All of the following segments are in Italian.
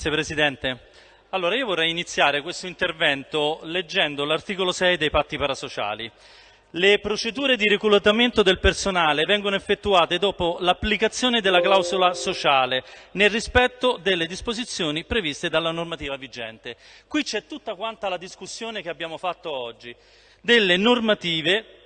Grazie Presidente. Allora, io vorrei iniziare questo intervento leggendo l'articolo 6 dei patti parasociali. Le procedure di reclutamento del personale vengono effettuate dopo l'applicazione della clausola sociale, nel rispetto delle disposizioni previste dalla normativa vigente. Qui c'è tutta quanta la discussione che abbiamo fatto oggi, delle normative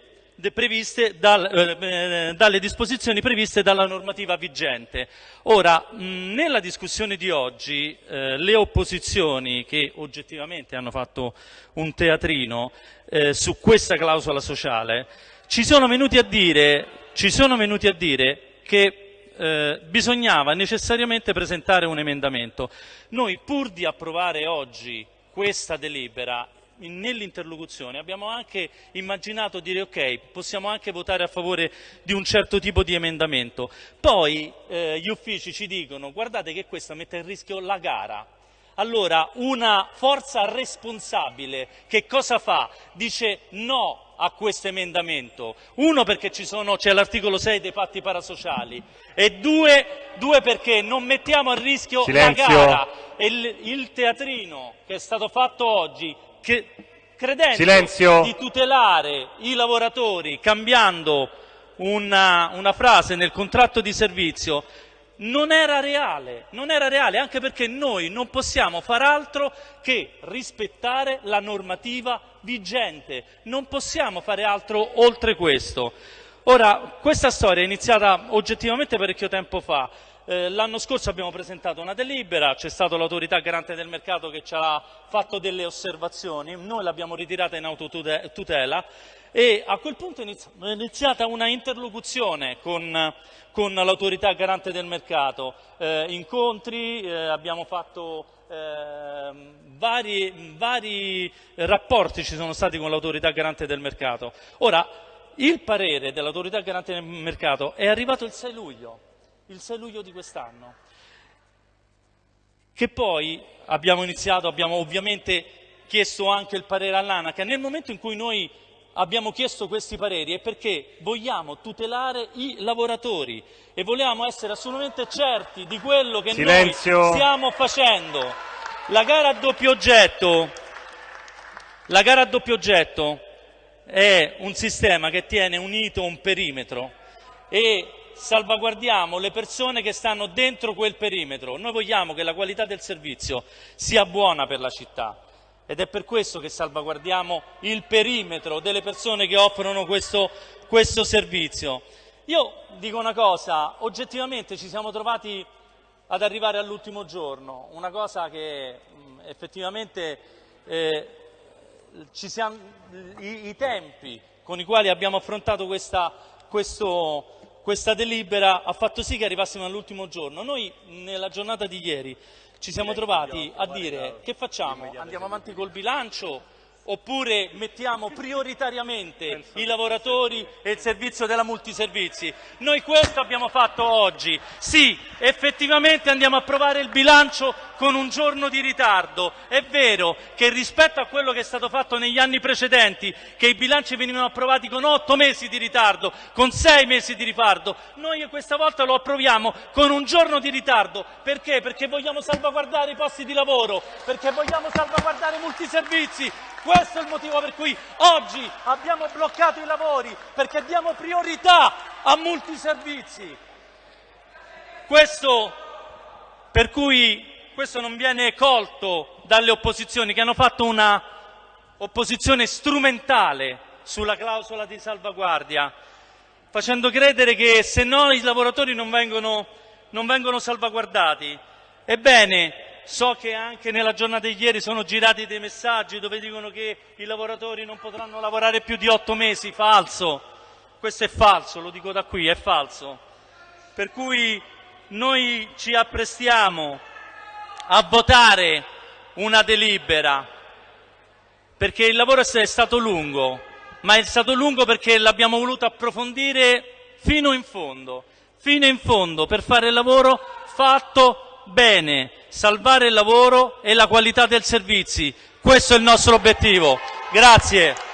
previste dal, eh, eh, dalle disposizioni previste dalla normativa vigente. Ora, nella discussione di oggi eh, le opposizioni che oggettivamente hanno fatto un teatrino eh, su questa clausola sociale ci sono venuti a dire, venuti a dire che eh, bisognava necessariamente presentare un emendamento. Noi pur di approvare oggi questa delibera nell'interlocuzione abbiamo anche immaginato dire ok, possiamo anche votare a favore di un certo tipo di emendamento. Poi eh, gli uffici ci dicono guardate che questo mette in rischio la gara. Allora una forza responsabile che cosa fa? Dice no a questo emendamento. Uno perché c'è l'articolo 6 dei patti parasociali e due, due, perché non mettiamo a rischio Silenzio. la gara. E il, il teatrino che è stato fatto oggi che, credendo Silenzio. di tutelare i lavoratori cambiando una, una frase nel contratto di servizio non era reale, non era reale, anche perché noi non possiamo far altro che rispettare la normativa vigente, non possiamo fare altro oltre questo. Ora, questa storia è iniziata oggettivamente parecchio tempo fa, eh, l'anno scorso abbiamo presentato una delibera, c'è stata l'autorità garante del mercato che ci ha fatto delle osservazioni, noi l'abbiamo ritirata in autotutela e a quel punto è iniziata una interlocuzione con, con l'autorità garante del mercato, eh, incontri, eh, abbiamo fatto eh, vari, vari rapporti ci sono stati con l'autorità garante del mercato. Ora, il parere dell'autorità garante del mercato è arrivato il 6 luglio il 6 luglio di quest'anno. Che poi abbiamo iniziato, abbiamo ovviamente chiesto anche il parere all'ANAC. Nel momento in cui noi abbiamo chiesto questi pareri è perché vogliamo tutelare i lavoratori e vogliamo essere assolutamente certi di quello che Silenzio. noi stiamo facendo. La gara a doppio oggetto, la gara a doppio oggetto è un sistema che tiene unito un perimetro e salvaguardiamo le persone che stanno dentro quel perimetro. Noi vogliamo che la qualità del servizio sia buona per la città ed è per questo che salvaguardiamo il perimetro delle persone che offrono questo, questo servizio. Io dico una cosa, oggettivamente ci siamo trovati ad arrivare all'ultimo giorno, una cosa che effettivamente eh, siamo, i, i, tempi con i quali abbiamo affrontato questa, questo, questa delibera ha fatto sì che arrivassimo all'ultimo giorno. Noi nella giornata di ieri ci siamo trovati a dire che facciamo? Andiamo avanti col bilancio oppure mettiamo prioritariamente i lavoratori e il servizio della multiservizi. Noi questo abbiamo fatto oggi. Sì, effettivamente andiamo a approvare il bilancio con un giorno di ritardo. È vero che rispetto a quello che è stato fatto negli anni precedenti, che i bilanci venivano approvati con otto mesi di ritardo, con sei mesi di ritardo, noi questa volta lo approviamo con un giorno di ritardo. Perché? Perché vogliamo salvaguardare i posti di lavoro, perché vogliamo salvaguardare i multiservizi, questo è il motivo per cui oggi abbiamo bloccato i lavori, perché diamo priorità a multiservizi. Questo per cui questo non viene colto dalle opposizioni che hanno fatto una opposizione strumentale sulla clausola di salvaguardia, facendo credere che se no i lavoratori non vengono, non vengono salvaguardati. Ebbene, So che anche nella giornata di ieri sono girati dei messaggi dove dicono che i lavoratori non potranno lavorare più di otto mesi. Falso. Questo è falso, lo dico da qui, è falso. Per cui noi ci apprestiamo a votare una delibera perché il lavoro è stato lungo, ma è stato lungo perché l'abbiamo voluto approfondire fino in fondo, fino in fondo per fare il lavoro fatto bene, salvare il lavoro e la qualità del servizi. Questo è il nostro obiettivo. Grazie.